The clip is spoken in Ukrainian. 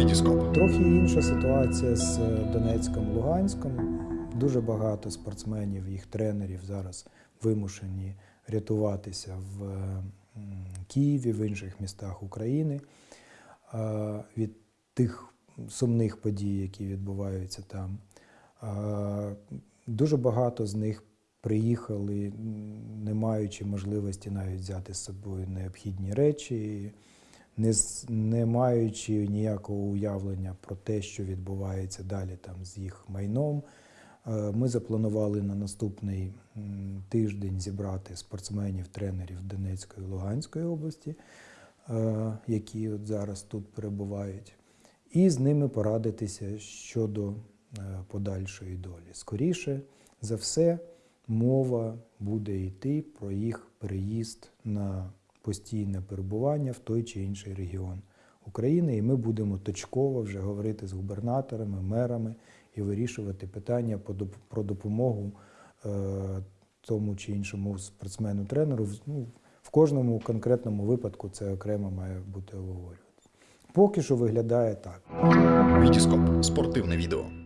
Вітіскоп. Трохи інша ситуація з Донецьком, Луганськом. Дуже багато спортсменів, їх тренерів зараз вимушені рятуватися в Києві, в інших містах України від тих сумних подій, які відбуваються там. Дуже багато з них приїхали, не маючи можливості навіть взяти з собою необхідні речі, не, не маючи ніякого уявлення про те, що відбувається далі там з їх майном. Е, Ми запланували на наступний тиждень зібрати спортсменів, тренерів Донецької і Луганської області, е, які от зараз тут перебувають, і з ними порадитися щодо е, подальшої долі. Скоріше за все, мова буде йти про їх переїзд на постійне перебування в той чи інший регіон України, і ми будемо точково вже говорити з губернаторами, мерами і вирішувати питання про допомогу е, тому чи іншому спортсмену-тренеру. Ну, в кожному конкретному випадку це окремо має бути обговорюватися. Поки що виглядає так. Вітіскоп. Спортивне відео.